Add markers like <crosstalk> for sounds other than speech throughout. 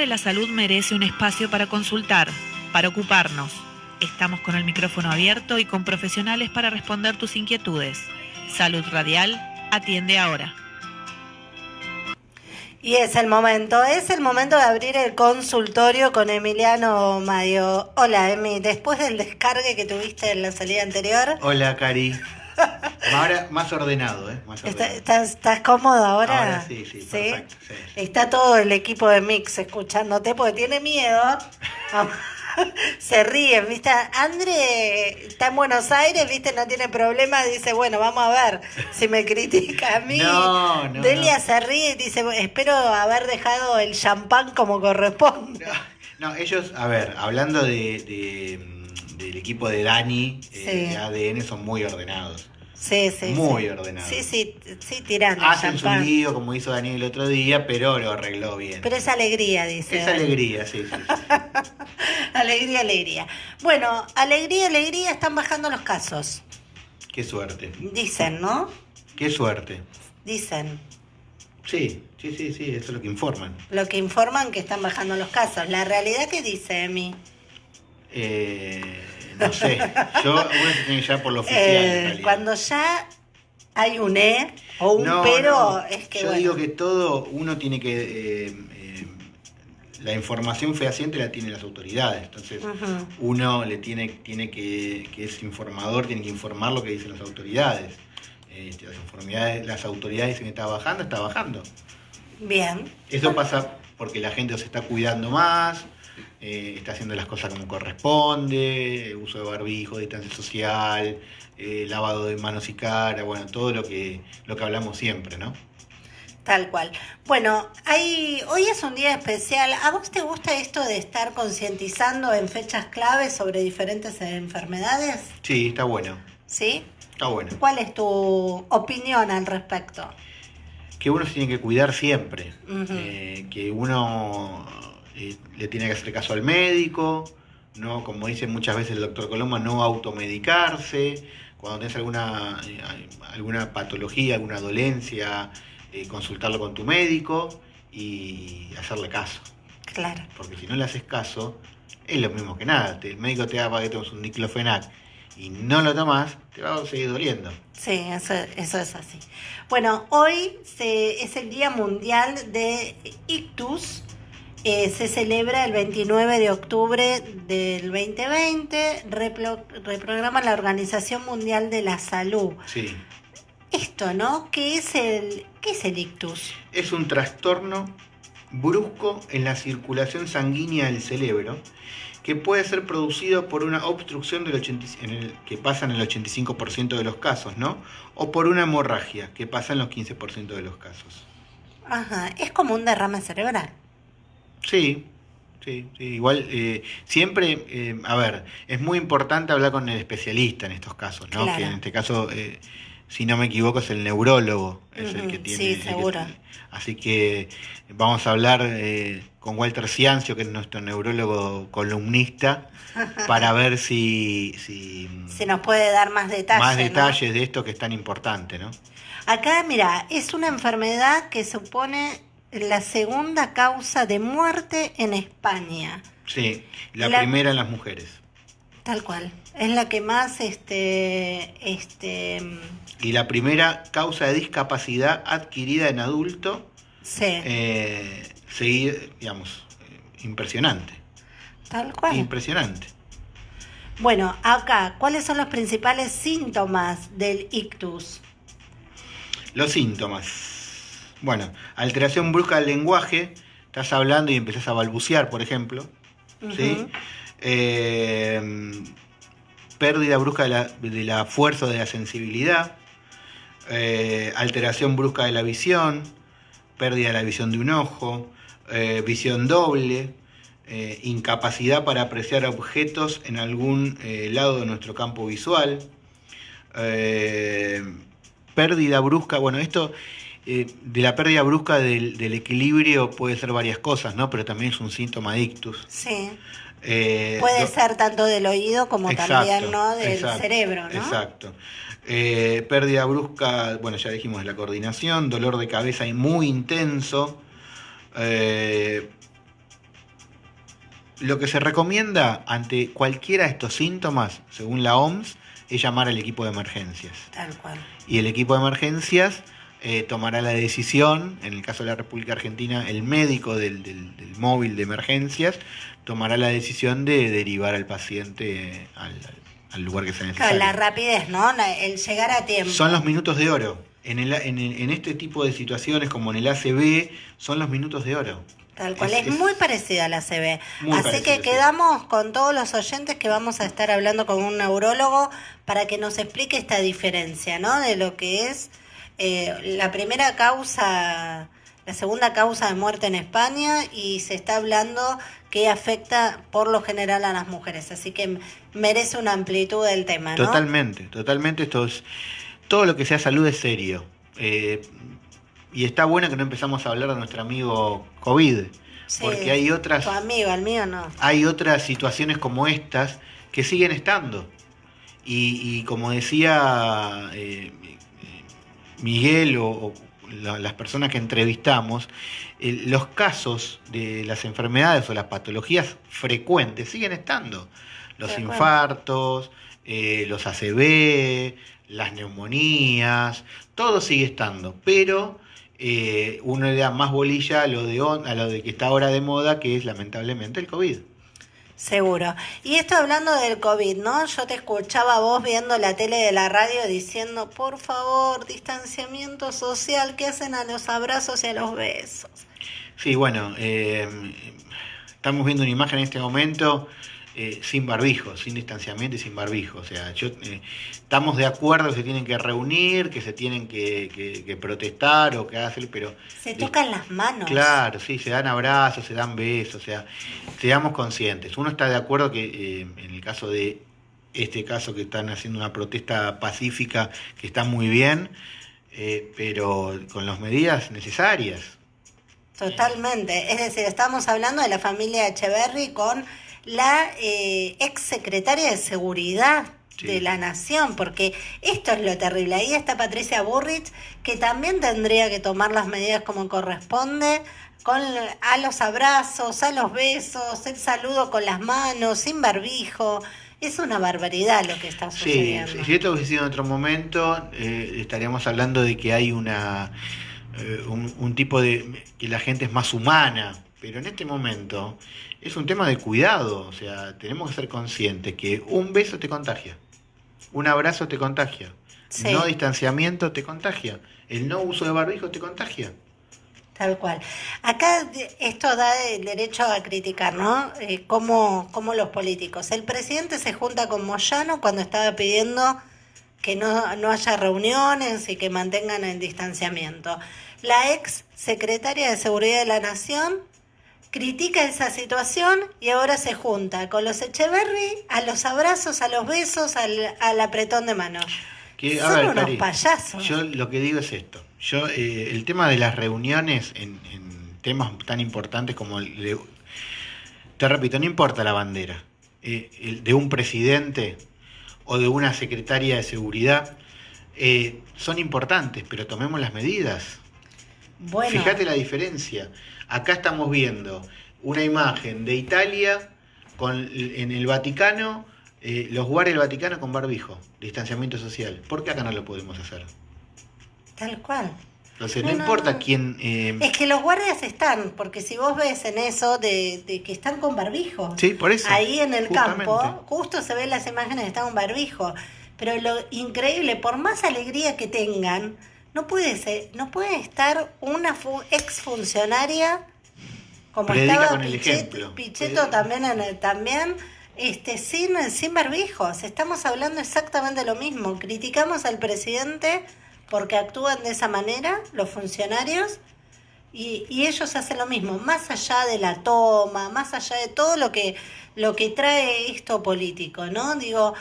siempre la salud merece un espacio para consultar, para ocuparnos. Estamos con el micrófono abierto y con profesionales para responder tus inquietudes. Salud Radial, atiende ahora. Y es el momento, es el momento de abrir el consultorio con Emiliano Mario. Hola, Emi, después del descargue que tuviste en la salida anterior. Hola, Cari. Ahora más ordenado, ¿eh? ¿Estás, cómodo ahora? Ahora sí, sí, perfecto. Está todo el equipo de Mix escuchándote porque tiene miedo. <laughs> <laughs> Se ríen, ¿viste? André está en Buenos Aires, ¿viste? No tiene problema. Dice, bueno, vamos a ver si me critica a mí. No, no, Delia se ríe y dice, espero haber dejado el champán como corresponde. No, ellos, a ver, hablando de, del equipo de Dani, eh, de ADN, son muy ordenados. Sí, sí. Muy ordenado. Sí, sí, sí, tirando. Hacen su lío como hizo Daniel el otro día, pero lo arregló bien. Pero es alegría, dice. Es alegría, sí, sí. <laughs> alegría, alegría. Bueno, alegría, alegría, están bajando los casos. Qué suerte. Dicen, ¿no? Qué suerte. Dicen. Sí, sí, sí, sí, eso es lo que informan. Lo que informan que están bajando los casos. ¿La realidad qué dice, Emi? Eh no sé, yo uno se tiene ya por lo oficial. Eh, cuando ya hay un E o un pero, es que. Yo digo que todo uno tiene que. Eh, eh, la información fehaciente la tienen las autoridades. Entonces, uno le tiene, tiene que, que es informador, tiene que informar lo que dicen las autoridades. Este, las, las autoridades dicen que está bajando, está bajando. Bien. Eso pasa porque la gente se está cuidando más, eh, está haciendo las cosas como corresponde, uso de barbijo, distancia social, eh, lavado de manos y cara, bueno, todo lo que, lo que hablamos siempre, ¿no? Tal cual. Bueno, hay, hoy es un día especial. ¿A vos te gusta esto de estar concientizando en fechas claves sobre diferentes enfermedades? Sí, está bueno. ¿Sí? Está bueno. ¿Cuál es tu opinión al respecto? Que uno se tiene que cuidar siempre. Eh, que uno le tiene que hacer caso al médico, no, como dice muchas veces el doctor Coloma, no automedicarse, cuando tenés alguna, eh, alguna patología, alguna dolencia, eh, consultarlo con tu médico y hacerle caso. Claro. Porque si no le haces caso, es lo mismo que nada. El médico te da para que tomes un diclofenac y no lo tomas, te va a seguir doliendo. Sí, eso, eso es así. Bueno, hoy se, es el Día Mundial de Ictus, eh, se celebra el 29 de octubre del 2020, reprograma la Organización Mundial de la Salud. Sí. Esto, ¿no? ¿Qué es el, qué es el ictus? Es un trastorno brusco en la circulación sanguínea del cerebro que puede ser producido por una obstrucción del en el, que pasa en el 85% de los casos, ¿no? O por una hemorragia, que pasa en los 15% de los casos. Ajá, es como un derrame cerebral. Sí, sí, igual eh, siempre, eh, a ver, es muy importante hablar con el especialista en estos casos, ¿no? Que en este caso, eh, si no me equivoco, es el neurólogo, es el que tiene. Sí, seguro. así que vamos a hablar con Walter Ciancio, que es nuestro neurólogo columnista, <laughs> para ver si, si. Se nos puede dar más detalles. Más detalles de esto que es tan importante, ¿no? Acá, mira, es una enfermedad que supone la segunda causa de muerte en España. Sí, la, primera en las mujeres. Tal cual. Es la que más este este y la primera causa de discapacidad adquirida en adulto. Sí. Eh, seguir, digamos, impresionante. Tal cual. Impresionante. Bueno, acá, ¿cuáles son los principales síntomas del ictus? Los síntomas bueno, alteración brusca del lenguaje, estás hablando y empezás a balbucear, por ejemplo. ¿sí? Eh, pérdida brusca de la, fuerza o de la sensibilidad. Eh, alteración brusca de la visión. Pérdida de la visión de un ojo. Eh, visión doble. incapacidad para apreciar objetos en algún lado de nuestro campo visual. pérdida brusca, bueno, esto eh, de la pérdida brusca del, equilibrio puede ser varias cosas, ¿no? Pero también es un síntoma de ictus. Sí. Eh, puede ser tanto del oído como también ¿no? del cerebro, ¿no? Exacto. Eh, pérdida brusca, bueno, ya dijimos de la coordinación, dolor de cabeza muy intenso, lo que se recomienda ante cualquiera de estos síntomas, según la OMS, es llamar al equipo de emergencias. Tal cual. Y el equipo de emergencias eh, tomará la decisión, en el caso de la República Argentina, el médico del, del- del móvil de emergencias tomará la decisión de derivar al paciente al, al lugar que sea Claro, necesario. la rapidez, ¿no? El llegar a tiempo. Son los minutos de oro. En, el- en, el- en este tipo de situaciones, como en el ACB, son los minutos de oro. Tal cual, Es- muy parecida a la CB. Así parecida, que sí. quedamos con todos los oyentes que vamos a estar hablando con un neurólogo para que nos explique esta diferencia, ¿no? De lo que es eh, la primera causa, la segunda causa de muerte en España y se está hablando que afecta por lo general a las mujeres. Así que merece una amplitud del tema, ¿no? Totalmente, totalmente. Esto es, todo lo que sea salud es serio. Eh, y está bueno que no empezamos a hablar de nuestro amigo COVID, Sí, porque hay otras, Tu amigo, el mío no. hay otras situaciones como estas que siguen estando. Y, y como decía eh, eh, Miguel o, o la- las personas que entrevistamos, eh, los casos de las enfermedades o las patologías frecuentes siguen estando. Los infartos, eh, los ACV, las neumonías, todo sigue estando, pero eh, uno le da más bolilla a lo, de, on- a lo de que está ahora de moda, que es lamentablemente el COVID. Seguro. Y esto hablando del COVID, ¿no? Yo te escuchaba vos viendo la tele de la radio diciendo, por favor, distanciamiento social, ¿qué hacen a los abrazos y a los besos? Sí, bueno, eh, estamos viendo una imagen en este momento eh, sin barbijo, sin distanciamiento y sin barbijo. O sea, yo, eh, estamos de acuerdo que se tienen que reunir, que se tienen que, que- que protestar o que hacer, pero Se tocan las manos. Claro, sí, se dan abrazos, se dan besos, o sea, seamos conscientes. Uno está de acuerdo que eh, en el caso de este caso que están haciendo una protesta pacífica, que está muy bien, eh, pero con las medidas necesarias. Totalmente. Es decir, estamos hablando de la familia Echeverry con la eh, ex secretaria de Seguridad Sí. de la Nación, porque esto es lo terrible. Ahí está Patricia Burrich, que también tendría que tomar las medidas como corresponde, con a los abrazos, a los besos, el saludo con las manos, sin barbijo. Es una barbaridad lo que está Sí, sucediendo. si esto hubiese sido en otro momento, eh, estaríamos hablando de que hay una eh, un, un tipo de que la gente es más humana, pero en este momento es un tema de cuidado, o sea, tenemos que ser conscientes que un beso te contagia, un abrazo te contagia, Sí. no distanciamiento te contagia, el no uso de barbijo te contagia. Tal cual. Acá esto da el derecho a criticar, ¿no? Eh, como, como los políticos. El presidente se junta con Moyano cuando estaba pidiendo que no, no haya reuniones y que mantengan el distanciamiento. La ex secretaria de Seguridad de la Nación critica esa situación y ahora se junta con los Echeverry a los abrazos, a los besos, al, al apretón de manos. Que, a Son ver, unos Cari, payasos. Yo lo que digo es esto. Yo eh, el tema de las reuniones en, en temas tan importantes como el de- te repito, no importa la bandera eh, el de un presidente o de una secretaria de seguridad eh, son importantes, pero tomemos las medidas. Bueno, Fíjate la diferencia. Acá estamos viendo una imagen de Italia con en el Vaticano, eh, los guardias del Vaticano con barbijo, distanciamiento social. ¿Por qué acá no lo podemos hacer? tal cual. Entonces, No, no, no, importa no. quién... eh, Es que los guardias están, porque si vos ves en eso de, de que están con barbijo, Sí, por eso. ahí en el justamente. campo, justo se ven las imágenes que están con barbijo. Pero lo increíble, por más alegría que tengan, no puede ser, no puede estar una fu- exfuncionaria como Predica estaba Pichet-. Pichetto también en el- también este sin sin barbijos. Estamos hablando exactamente lo mismo. Criticamos al presidente porque actúan de esa manera los funcionarios y, y ellos hacen lo mismo, más allá de la toma, más allá de todo lo que lo que trae esto político, ¿no? Digo,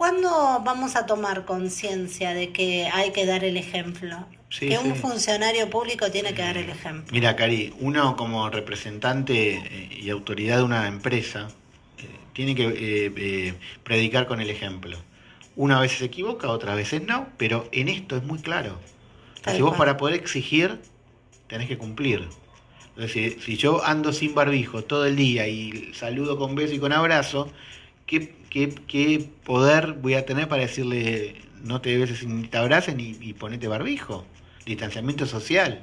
¿cuándo vamos a tomar conciencia de que hay que dar el ejemplo? Sí, que un funcionario público tiene que dar el ejemplo. Mira, Cari, uno como representante eh, y autoridad de una empresa eh, tiene que eh, eh, predicar con el ejemplo. Una vez se equivoca, otras veces no, pero en esto es muy claro. Tal Si vos para poder exigir, tenés que cumplir. Entonces, si, si yo ando sin barbijo todo el día y saludo con beso y con abrazo, ¿qué, qué, poder voy a tener para decirle no te beses ni te abracen y, y ponete barbijo? Distanciamiento social.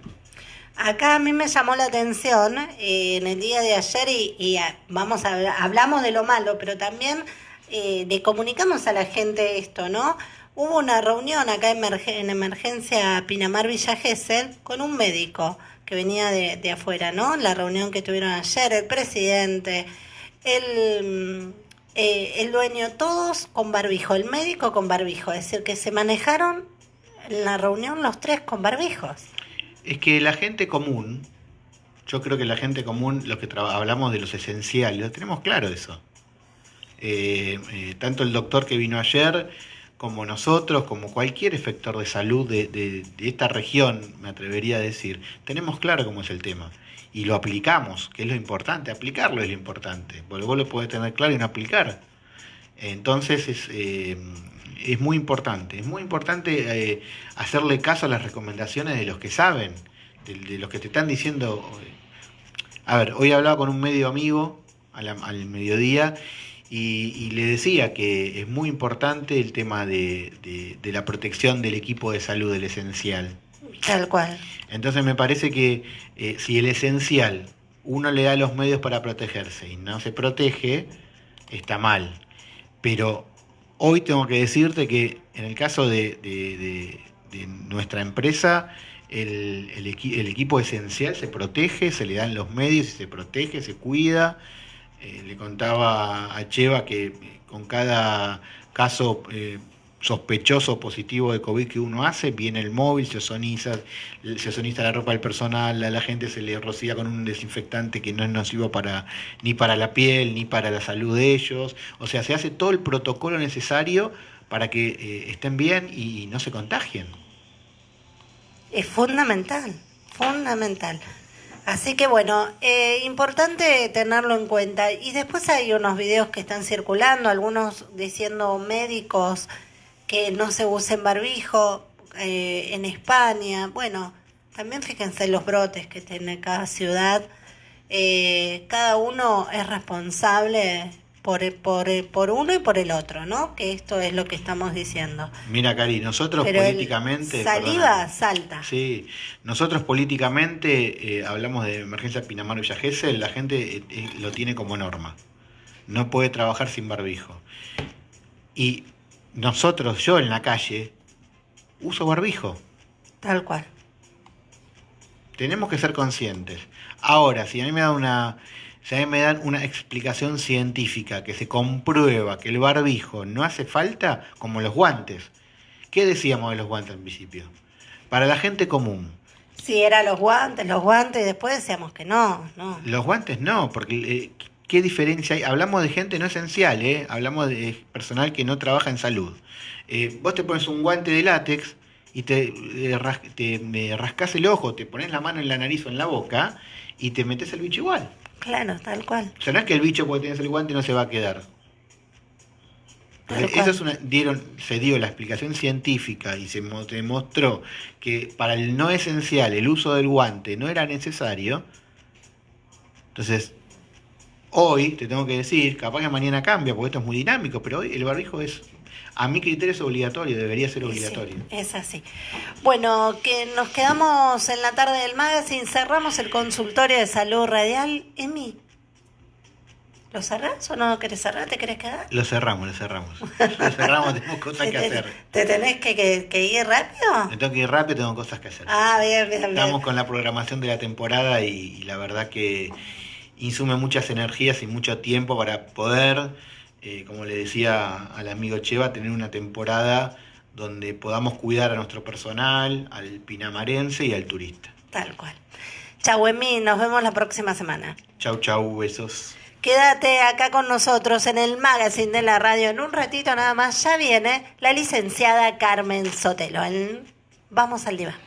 Acá a mí me llamó la atención eh, en el día de ayer y, vamos a hablamos de lo malo, pero también eh, le comunicamos a la gente esto, ¿no? Hubo una reunión acá en, en emergencia Pinamar Villa Gesell con un médico que venía de, de afuera, ¿no? La reunión que tuvieron ayer, el presidente, el, eh, el dueño, todos con barbijo, el médico con barbijo, es decir, que se manejaron en la reunión los tres con barbijos. Es que la gente común, yo creo que la gente común, los que hablamos de los esenciales, lo tenemos claro eso. Eh, eh, tanto el doctor que vino ayer, como nosotros, como cualquier efector de salud de, de- de esta región, me atrevería a decir, tenemos claro cómo es el tema. Y lo aplicamos, que es lo importante, aplicarlo es lo importante, porque vos lo podés tener claro y no aplicar. Entonces es, eh, es muy importante, es muy importante eh, hacerle caso a las recomendaciones de los que saben, de, los que te están diciendo. A ver, hoy hablaba con un medio amigo al mediodía y, le decía que es muy importante el tema de- de la protección del equipo de salud, del esencial. Tal cual. Entonces me parece que eh, si el esencial uno le da los medios para protegerse y no se protege, está mal. Pero hoy tengo que decirte que en el caso de, nuestra empresa, el, el equi- el equipo esencial se protege, se le dan los medios y se protege, se cuida. Eh, le contaba a Cheva que eh, con cada caso sospechoso positivo de COVID que uno hace, viene el móvil, se ozoniza, se ozoniza la ropa del personal, a la gente se le rocía con un desinfectante que no es nocivo para, ni para la piel, ni para la salud de ellos. O sea, se hace todo el protocolo necesario para que eh, estén bien y no se contagien. Es fundamental, fundamental. Así que bueno, eh, importante tenerlo en cuenta. Y después hay unos videos que están circulando, algunos diciendo médicos que no se usen barbijo eh, en España. Bueno, también fíjense los brotes que tiene cada ciudad. Eh, cada uno es responsable por, por, por uno y por el otro, ¿no? Que esto es lo que estamos diciendo. Mira, Cari, nosotros Pero políticamente... saliva perdona. salta. Sí, nosotros políticamente eh, hablamos de emergencia Pinamar Villa Gesell, la gente eh, lo tiene como norma. No puede trabajar sin barbijo. Y nosotros, yo en la calle, uso barbijo. Tal cual. Tenemos que ser conscientes. Ahora, si a mí me dan una, si a mí me dan una explicación científica que se comprueba que el barbijo no hace falta, como los guantes. ¿Qué decíamos de los guantes al principio? Para la gente común, Si era los guantes, los guantes, y después decíamos que no, no. Los guantes no, porque eh, ¿qué diferencia hay? Hablamos de gente no esencial, ¿eh? hablamos de personal que no trabaja en salud. Eh, vos te pones un guante de látex y te, eh, ras- te me rascas el ojo, te pones la mano en la nariz o en la boca y te metes el bicho igual. Claro, tal cual. O sea, no es que el bicho porque tienes el guante no se va a quedar. Tal Eso es una, dieron, se dio la explicación científica y se mo- demostró que para el no esencial el uso del guante no era necesario. Entonces, hoy te tengo que decir, capaz que mañana cambia porque esto es muy dinámico, pero hoy el barbijo es, a mi criterio es obligatorio, debería ser obligatorio. sí, es así. Bueno, que nos quedamos en la tarde del magazine, cerramos el consultorio de salud radial. Emi, ¿lo cerrás o no querés cerrar? ¿Te querés quedar? Lo cerramos, lo cerramos. <laughs> Lo cerramos, tenemos cosas ¿Te, que hacer. te tenés que, que- que ir rápido? Me tengo que ir rápido, tengo cosas que hacer. Ah, bien, bien, bien. Estamos con la programación de la temporada y, y la verdad que insume muchas energías y mucho tiempo para poder, eh, como le decía al amigo Cheva, tener una temporada donde podamos cuidar a nuestro personal, al pinamarense y al turista. Tal cual. Chau, Emi, nos vemos la próxima semana. Chau, chau, besos. Quédate acá con nosotros en el magazine de la radio. En un ratito nada más ya viene la licenciada Carmen Sotelo. en Vamos al diván.